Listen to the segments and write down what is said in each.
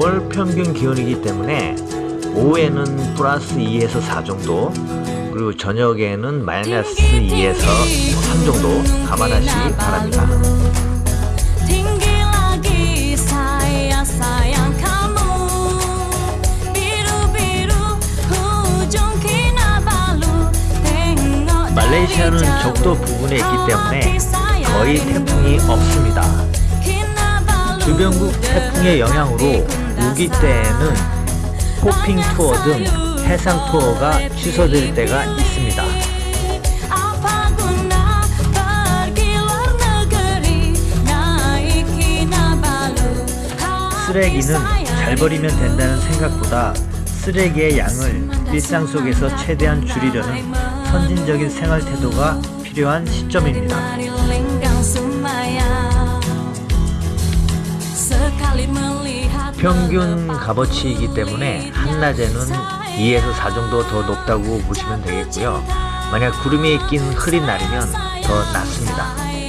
초평균 기온이기 때문에 오후에는 플러스 2에서 4 정도 그리고 저녁에는 마이너스 2에서 3 정도 감안하시기 바랍니다. 말레이시아는 적도 부근에 있기 때문에 거의 태풍이. 없습니다. 주변국 태풍의 영향으로 우기 때에는 호핑 투어 등 해상 투어가 취소될 때가 있습니다. 쓰레기는 잘 버리면 된다는 생각보다 쓰레기의 양을 일상 속에서 최대한 줄이려는 선진적인 생활 태도가 필요한 시점입니다. 평균 값어치이기 때문에 한낮에는 2에서 4 정도 더 높다고 보시면 되겠고요. 만약 구름이 낀 흐린 날이면 더 낮습니다.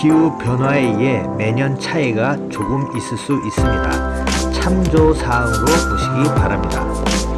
기후 변화에 의해 매년 차이가 조금 있을 수 있습니다. 참조 사항으로 보시기 바랍니다.